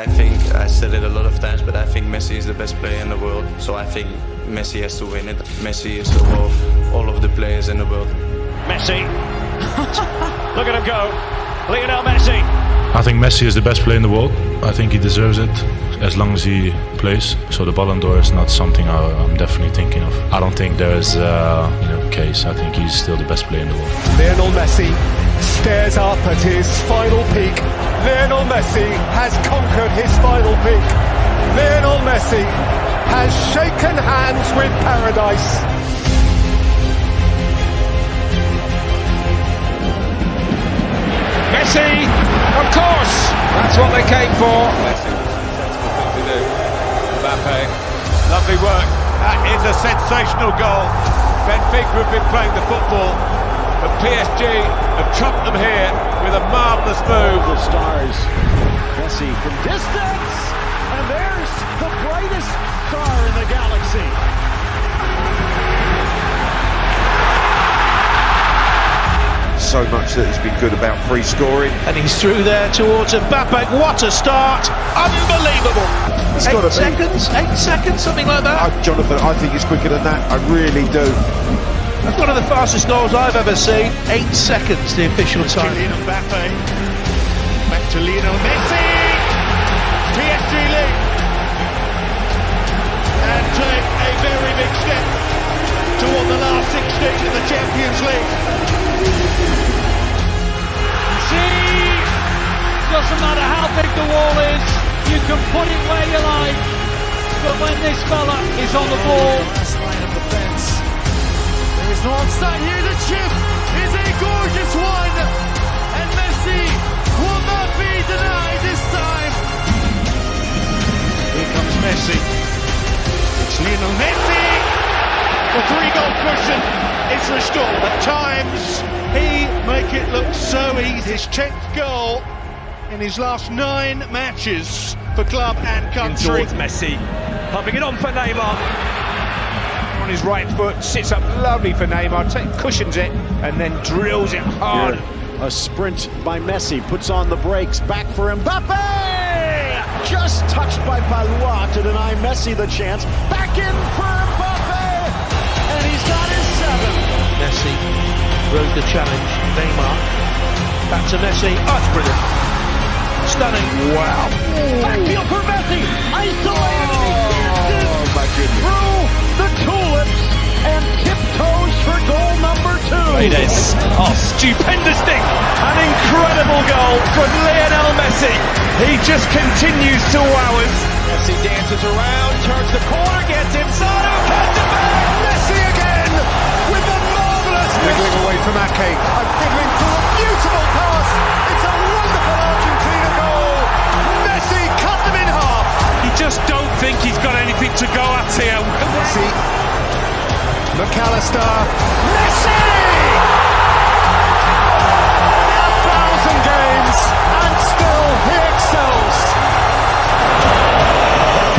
I think I said it a lot of times, but I think Messi is the best player in the world. So I think Messi has to win it. Messi is above all of the players in the world. Messi. Look at him go. Lionel Messi. I think Messi is the best player in the world. I think he deserves it as long as he plays. So the Ballon d'Or is not something I, am definitely thinking of. I don't think there's a uh, you know, case. I think he's still the best player in the world. Lionel Messi stares up at his final peak. Lionel Messi has conquered his final peak. Lionel Messi has shaken hands with paradise. Messi, of course, that's what they came for. Messi, thing to do. Mbappe, lovely work. That is a sensational goal. Benfica have been playing the football, but PSG have trumped them here with a marvellous move. The stars. Messi from distance, and there's the brightest star in the galaxy. so much that has been good about free scoring. And he's through there towards Mbappe. What a start! Unbelievable! It's eight seconds, eight seconds, something like that. Uh, Jonathan, I think it's quicker than that. I really do. That's one of the fastest goals I've ever seen. Eight seconds, the official time. Kylian Mbappe. Back to Lionel Messi. PSG lead. And take a very big step toward the last 16 of the Champions League. See, doesn't matter how big the wall is, you can put it where you like. But when this fella is on the ball... is no offside here. The chip is a gorgeous one. And Messi will not be denied this time. Here comes Messi. It's Lionel Messi. The three-goal cushion is restored. At times, he make it look so easy. His 10th goal in his last nine matches for club and country. Towards Messi, pumping it on for Neymar. On his right foot, sits up lovely for Neymar, take, cushions it, and then drills it hard. Here, a sprint by Messi, puts on the brakes, back for Mbappe! Just touched by Palois to deny Messi the chance. Back in for Mbappe! And he's got his seven. Messi rose the challenge. Neymar. Back to Messi. Oh, it's brilliant. Stunning. Wow. Backfield for Messi. Paredes. Oh, stupendous thing. An incredible goal from Lionel Messi. He just continues to wow us. Messi dances around, turns the corner, gets inside. Oh, cuts it back. Messi again with the marvellous. Fiddling away from Ake. And fiddling through a beautiful pass. It's a wonderful Argentina goal. Messi cut them in half. You just don't think he's got anything to go at here. Messi. Mac Allister. Messi!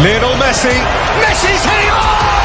Lionel Messi. Messi's hitting.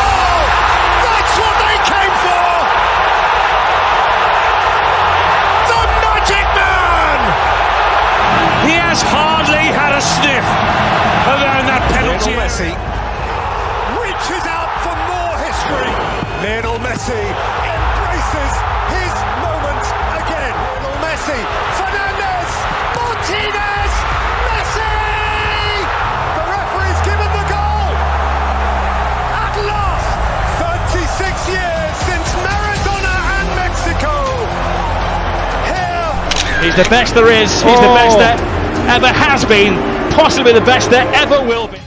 He's the best there is. He's the best oh. that ever has been. Possibly the best there ever will be.